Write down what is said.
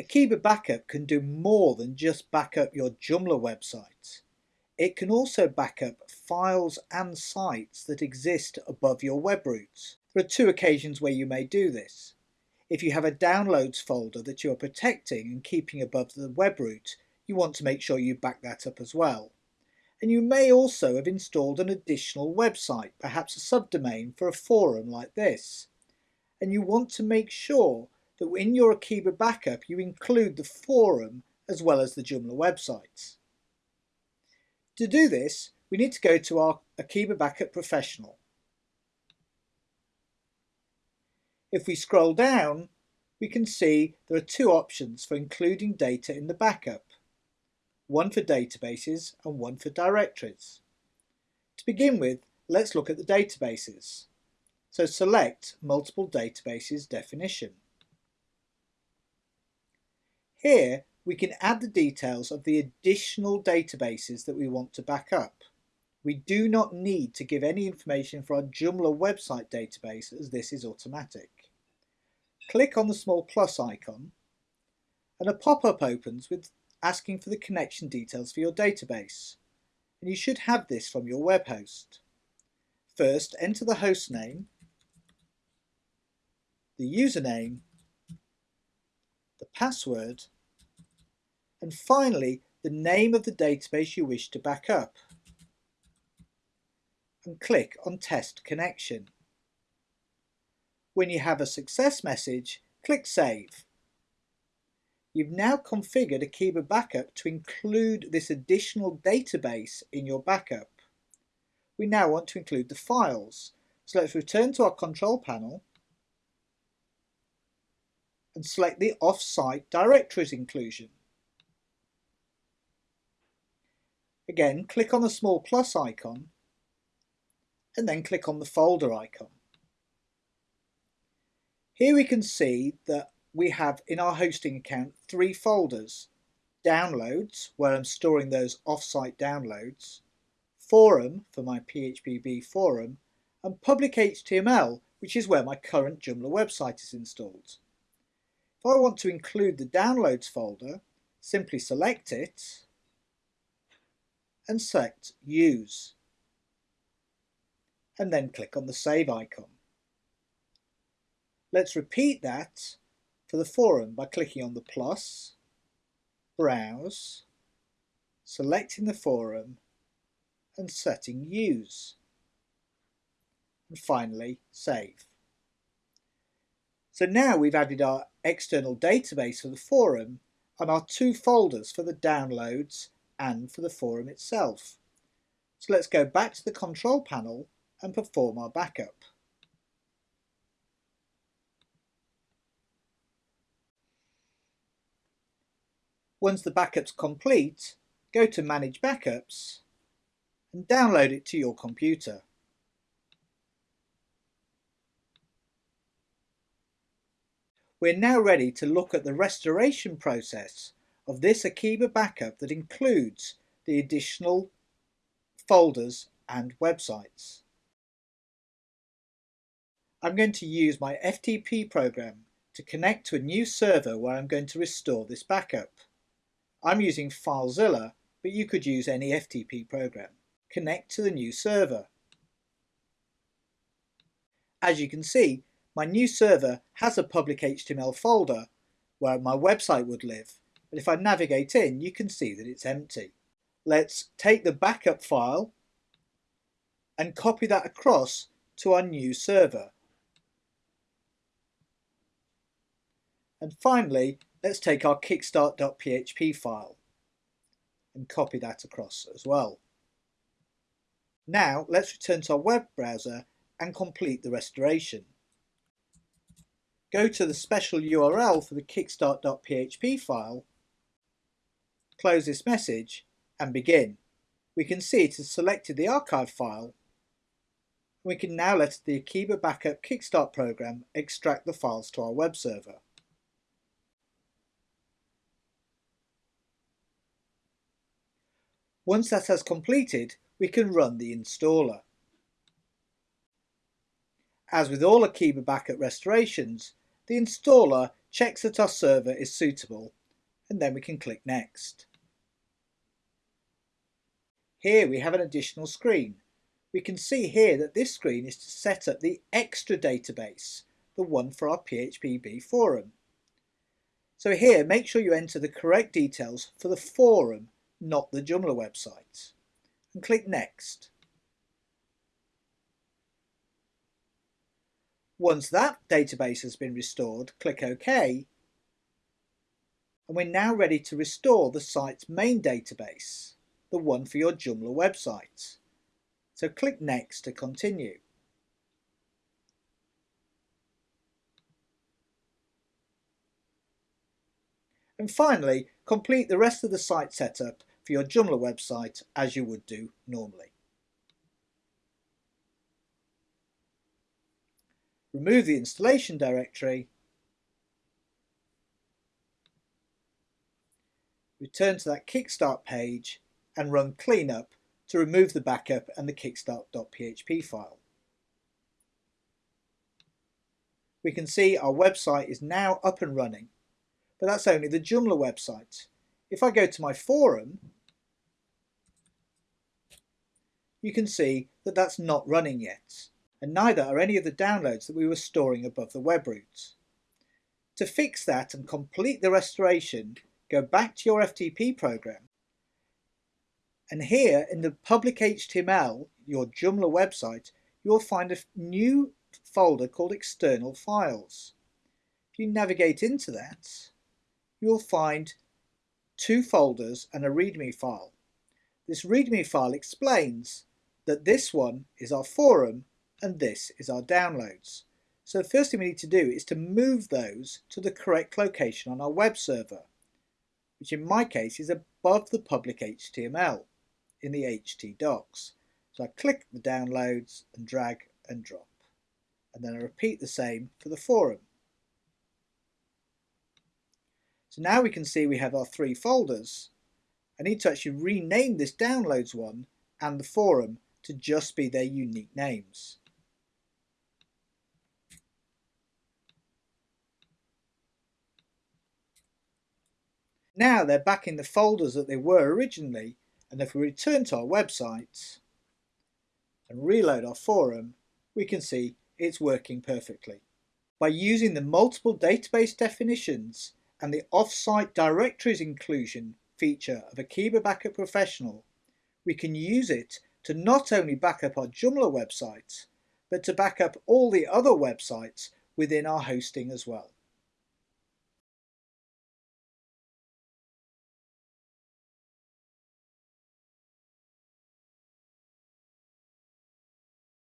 Akeeba Backup can do more than just back up your Joomla website. It can also back up files and sites that exist above your web roots. There are two occasions where you may do this. If you have a downloads folder that you are protecting and keeping above the web root, you want to make sure you back that up as well. And you may also have installed an additional website, perhaps a subdomain for a forum like this. And you want to make sure that in your Akeeba backup you include the forum as well as the Joomla websites. To do this, we need to go to our Akeeba Backup Professional. If we scroll down, we can see there are two options for including data in the backup, one for databases and one for directories. To begin with, let's look at the databases. So select Multiple Databases definition. Here we can add the details of the additional databases that we want to back up. We do not need to give any information for our Joomla website database as this is automatic. Click on the small plus icon and a pop-up opens with asking for the connection details for your database. And you should have this from your web host. First, enter the host name, the username, password, and finally the name of the database you wish to back up. And click on Test Connection. When you have a success message, click Save. You've now configured Akeeba Backup to include this additional database in your backup. We now want to include the files. So let's return to our control panel and select the off-site directories inclusion. Again, click on the small plus icon and then click on the folder icon. Here we can see that we have in our hosting account three folders. Downloads, where I'm storing those off-site downloads, Forum for my PHPB forum, and Public HTML, which is where my current Joomla website is installed. If I want to include the downloads folder, simply select it and select Use. And then click on the Save icon. Let's repeat that for the forum by clicking on the plus, Browse, selecting the forum and setting Use. And finally, Save. So now we've added our external database for the forum and our two folders for the downloads and for the forum itself. So let's go back to the control panel and perform our backup. Once the backup's complete, go to Manage Backups and download it to your computer. We're now ready to look at the restoration process of this Akeeba backup that includes the additional folders and websites. I'm going to use my FTP program to connect to a new server where I'm going to restore this backup. I'm using FileZilla, but you could use any FTP program. Connect to the new server. As you can see, my new server has a public HTML folder where my website would live, but if I navigate in, you can see that it's empty. Let's take the backup file and copy that across to our new server. And finally, let's take our kickstart.php file and copy that across as well. Now let's return to our web browser and complete the restoration. Go to the special URL for the kickstart.php file close this message and begin. We can see it has selected the archive file. We can now let the Akeeba Backup Kickstart program extract the files to our web server. Once that has completed, we can run the installer. As with all Akeeba Backup restorations, the installer checks that our server is suitable, and then we can click Next. Here we have an additional screen. We can see here that this screen is to set up the extra database, the one for our PHPB forum. So here, make sure you enter the correct details for the forum, not the Joomla website. And click Next. Once that database has been restored, click OK. And we're now ready to restore the site's main database, the one for your Joomla website. So click Next to continue. And finally, complete the rest of the site setup for your Joomla website as you would do normally. Remove the installation directory, return to that Kickstart page and run cleanup to remove the backup and the kickstart.php file. We can see our website is now up and running but that's only the Joomla website. If I go to my forum, you can see that that's not running yet, and neither are any of the downloads that we were storing above the web root. To fix that and complete the restoration, go back to your FTP program, and here in the public HTML, your Joomla website, you'll find a new folder called external files. If you navigate into that, you'll find two folders and a README file. This README file explains that this one is our forum and this is our downloads. So the first thing we need to do is to move those to the correct location on our web server, which in my case is above the public HTML in the htdocs. So I click the downloads and drag and drop. And then I repeat the same for the forum. So now we can see we have our three folders. I need to actually rename this downloads one and the forum to just be their unique names. Now they're back in the folders that they were originally and if we return to our website and reload our forum we can see it's working perfectly. By using the multiple database definitions and the Offsite Directories inclusion feature of Akeeba Backup Professional, we can use it to not only back up our Joomla websites, but to back up all the other websites within our hosting as well.